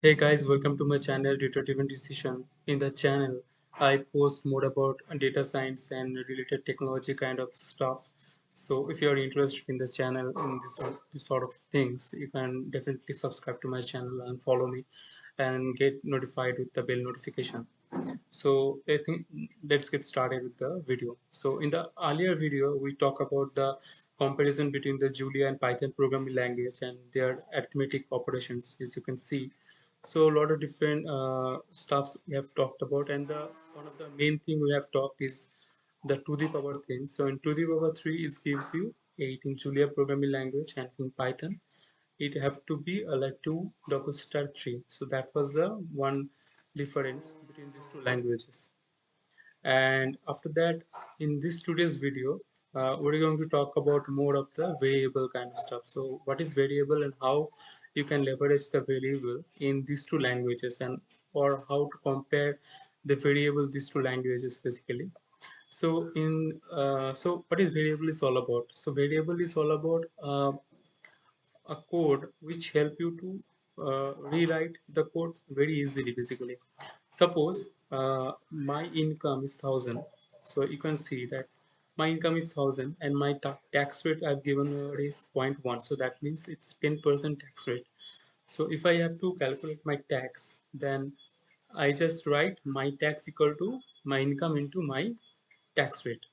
Hey guys, welcome to my channel Data Driven Decision. In the channel, I post more about data science and related technology kind of stuff. So if you are interested in the channel in this, this sort of things, you can definitely subscribe to my channel and follow me and get notified with the bell notification. So I think let's get started with the video. So in the earlier video, we talk about the comparison between the Julia and Python programming language and their arithmetic operations, as you can see so a lot of different uh, stuffs we have talked about and the one of the main thing we have talked is the to the power thing. So in to the power 3 it gives you 8 in julia programming language and in python it have to be a like 2 double star 3 so that was the one difference between these two languages. And after that in this today's video uh, we're going to talk about more of the variable kind of stuff. So what is variable and how you can leverage the variable in these two languages and or how to compare the variable these two languages basically. So in uh, so what is variable is all about? So variable is all about uh, a code which help you to uh, rewrite the code very easily basically. Suppose uh, my income is 1000 so you can see that my income is 1000 and my ta tax rate i've given is 0.1 so that means it's 10% tax rate. So if i have to calculate my tax then i just write my tax equal to my income into my tax rate.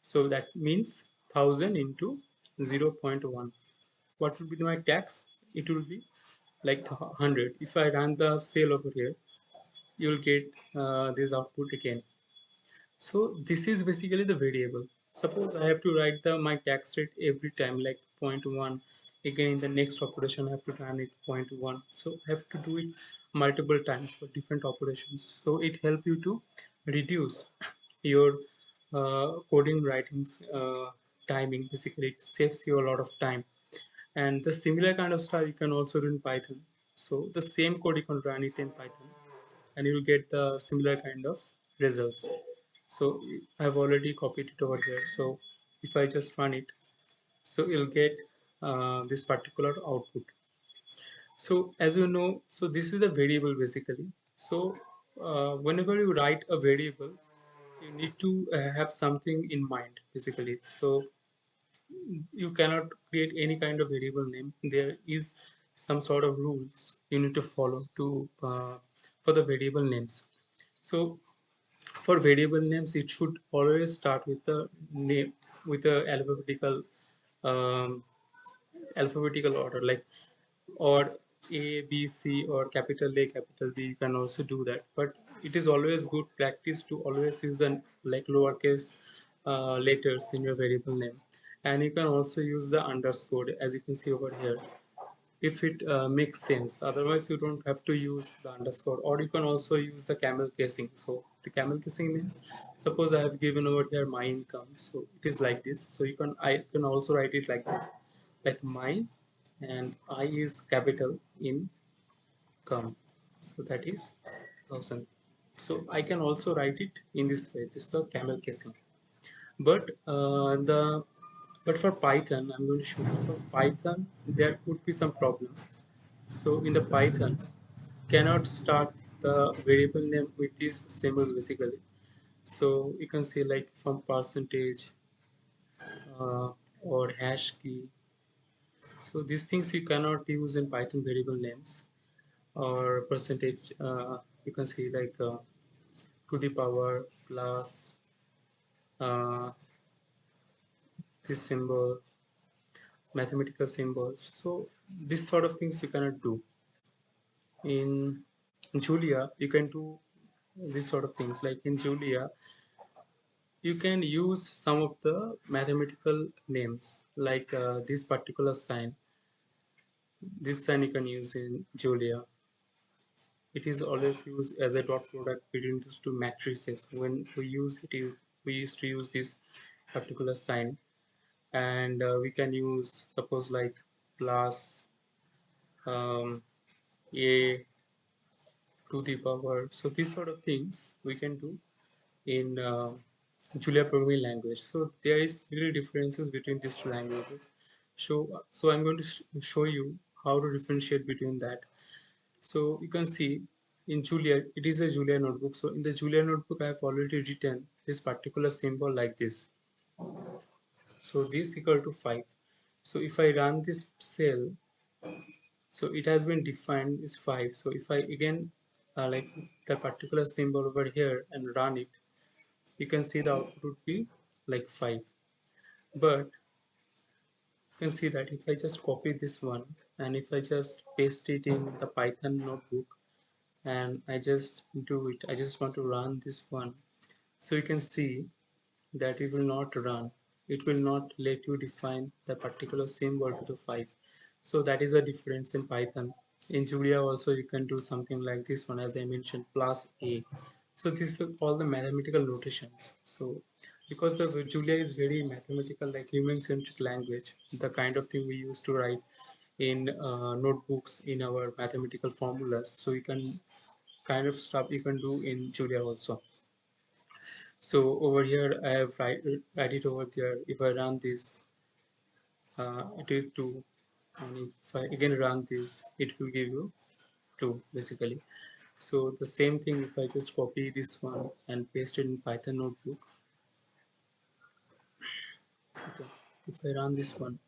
So that means 1000 into 0.1 what will be my tax? It will be like 100 if i run the sale over here you will get uh, this output again. So this is basically the variable suppose i have to write the my tax rate every time like 0.1 again in the next operation i have to run it 0.1 so i have to do it multiple times for different operations. So it help you to reduce your uh, coding writings uh, timing. Basically it saves you a lot of time. And the similar kind of stuff you can also do in python. So the same code you can run it in python. And you will get the similar kind of results so i've already copied it over here. So if i just run it so you'll get uh, this particular output. So as you know so this is the variable basically. So uh, whenever you write a variable you need to uh, have something in mind basically. So you cannot create any kind of variable name. There is some sort of rules you need to follow to uh, for the variable names. So for variable names it should always start with the name with the alphabetical um, alphabetical order like or a b c or capital a capital b you can also do that. But it is always good practice to always use an like lowercase uh, letters in your variable name. And you can also use the underscore as you can see over here if it uh, makes sense. Otherwise you don't have to use the underscore or you can also use the camel casing. So the camel casing means suppose i have given over here my income. So it is like this. So you can i can also write it like this. Like my and i is capital in come. So that is thousand. So i can also write it in this way this is the camel casing. But uh, the but for python i'm going to show you. For python there could be some problem. So in the python cannot start the variable name with these symbols basically. So you can say like from percentage uh, or hash key. So these things you cannot use in python variable names or percentage uh, you can see like uh, to the power plus uh, this symbol mathematical symbols. So this sort of things you cannot do. In julia you can do this sort of things. Like in julia you can use some of the mathematical names like uh, this particular sign. This sign you can use in julia. It is always used as a dot product between these two matrices. When we use it we used to use this particular sign and uh, we can use suppose like plus um, a to the power so these sort of things we can do in uh, Julia programming language so there is really differences between these two languages so so I'm going to sh show you how to differentiate between that so you can see in Julia, it is a Julia notebook. So in the Julia notebook, I have already written this particular symbol like this. So this equal to 5. So if I run this cell, so it has been defined is 5. So if I again uh, like the particular symbol over here and run it, you can see the output would be like 5. But you can see that if I just copy this one and if I just paste it in the Python notebook, and I just do it I just want to run this one so you can see that it will not run it will not let you define the particular symbol to the 5 so that is a difference in Python. In Julia also you can do something like this one as I mentioned plus a. So this is all the mathematical notations. So because Julia is very mathematical like human-centric language the kind of thing we used to write in uh, notebooks in our mathematical formulas. So you can kind of stuff you can do in Julia also so over here I have write, write it over there. If I run this uh, it is 2 and if I again run this it will give you 2 basically. So the same thing if I just copy this one and paste it in Python notebook. Okay. if I run this one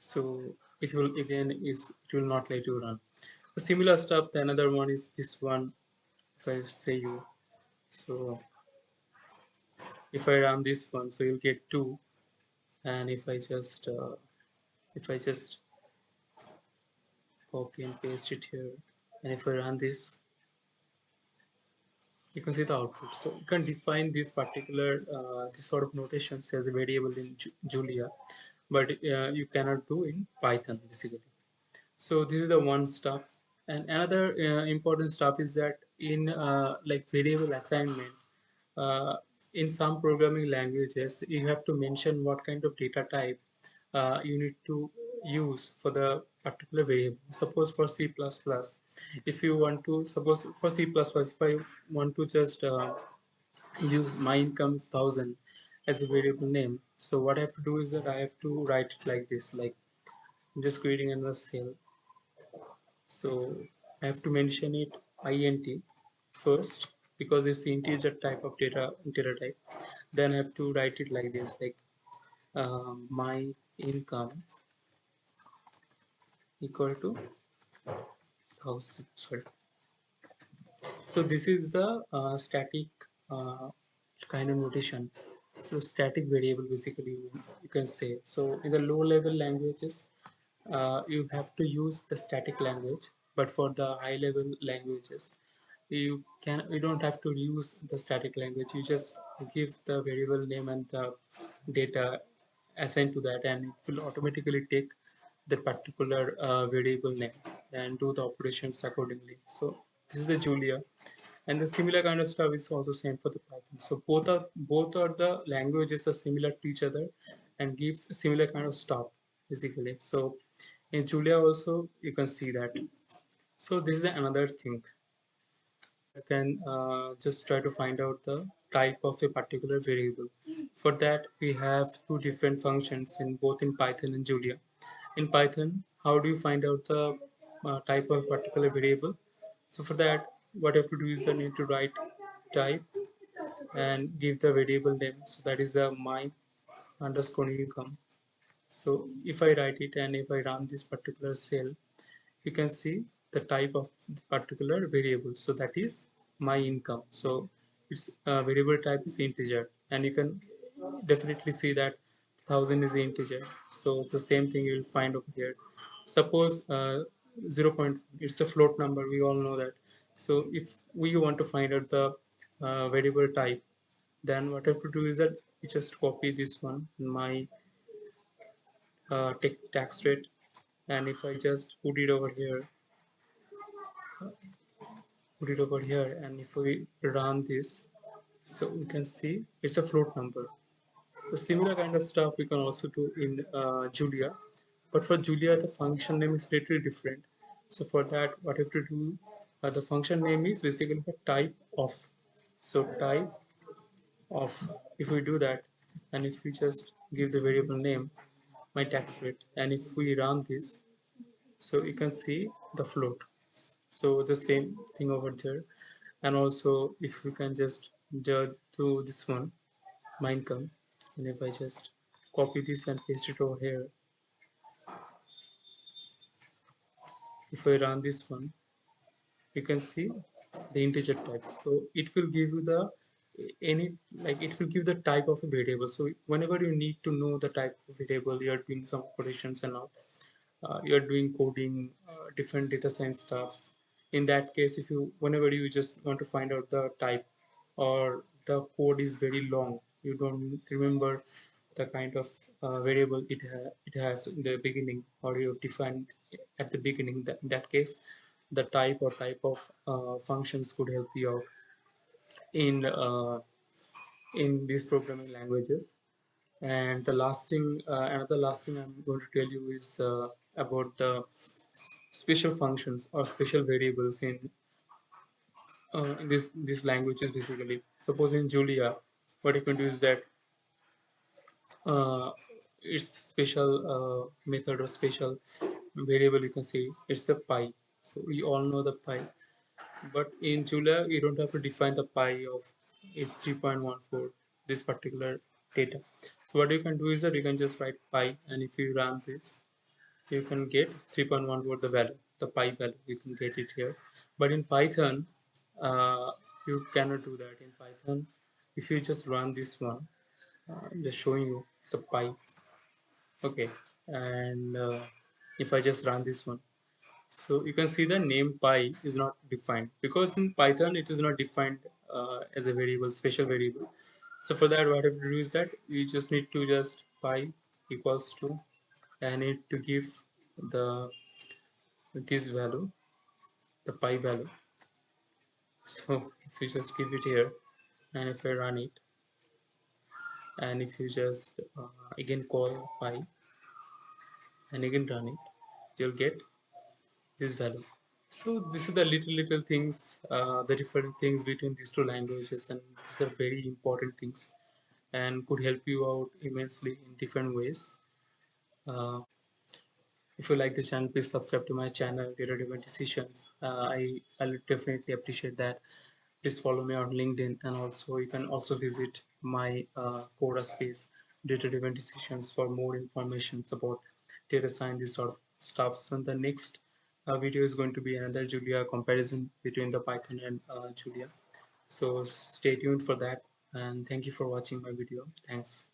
so it will again is it will not let you run. Similar stuff the another one is this one. If I say you so if I run this one so you'll get 2 and if I just uh, if I just copy and paste it here and if I run this you can see the output. So you can define this particular uh, this sort of notations as a variable in Julia but uh, you cannot do in Python basically. So this is the one stuff. And another uh, important stuff is that in uh, like variable assignment uh, in some programming languages you have to mention what kind of data type uh, you need to use for the particular variable. Suppose for c++ plus if you want to suppose for c++ if i want to just uh, use my income is thousand as a variable name so what i have to do is that i have to write it like this like I'm just creating another cell. So I have to mention it int first because it's integer type of data data type. Then I have to write it like this like uh, my income equal to thousand sorry. So this is the uh, static uh, kind of notation. So static variable basically you can say. So in the low level languages uh, you have to use the static language but for the high level languages you can you don't have to use the static language. You just give the variable name and the data assigned to that and it will automatically take the particular uh, variable name and do the operations accordingly. So this is the julia. And the similar kind of stuff is also same for the python. So both are both are the languages are similar to each other and gives similar kind of stuff basically. So in Julia also you can see that so this is another thing. You can uh, just try to find out the type of a particular variable. For that we have two different functions in both in Python and Julia. In Python how do you find out the uh, type of particular variable? So for that what you have to do is you need to write type and give the variable name. So that is the my underscore income. So if I write it and if I run this particular cell you can see the type of particular variable. So that is my income. So its uh, variable type is integer. And you can definitely see that thousand is integer. So the same thing you will find over here. Suppose uh, 0 point it's a float number. We all know that. So if we want to find out the uh, variable type then what I have to do is that you just copy this one my uh, tax rate. And if I just put it over here put it over here and if we run this so we can see it's a float number. The similar kind of stuff we can also do in uh, Julia. But for Julia the function name is slightly different. So for that what you have to do uh, the function name is basically the type of. So type of if we do that and if we just give the variable name my tax rate and if we run this so you can see the float so the same thing over there. And also if we can just do this one minecom and if I just copy this and paste it over here. If I run this one you can see the integer type. So it will give you the any like it will give the type of a variable. So whenever you need to know the type of variable you are doing some operations and all. Uh, you are doing coding uh, different data science stuffs in that case if you whenever you just want to find out the type or the code is very long you don't remember the kind of uh, variable it, ha it has in the beginning or you defined at the beginning that in that case the type or type of uh, functions could help you out in uh, in these programming languages. And the last thing uh, another last thing i'm going to tell you is uh, about the special functions or special variables in uh, in this these languages basically. Suppose in julia what you can do is that uh, it's special uh, method or special variable you can say it's a pi. So we all know the pi. But in Julia you don't have to define the pi of it's 3.14 this particular data. So what you can do is that you can just write pi and if you run this you can get 3.14 the value the pi value you can get it here. But in Python uh, you cannot do that. In Python if you just run this one uh, just showing you the pi. Okay and uh, if I just run this one. So you can see the name pi is not defined. Because in Python it is not defined uh, as a variable, special variable. So for that, what I have to do is that you just need to just pi equals to, I need to give the this value, the pi value. So if you just give it here, and if I run it, and if you just uh, again call pi, and again run it, you'll get this value so this is the little little things uh, the different things between these two languages and these are very important things and could help you out immensely in different ways uh, if you like this channel please subscribe to my channel data driven decisions uh, i i'll definitely appreciate that please follow me on linkedin and also you can also visit my uh, quora space data driven decisions for more information about data science this sort of stuff so in the next uh, video is going to be another Julia comparison between the Python and uh, Julia. So stay tuned for that and thank you for watching my video. Thanks.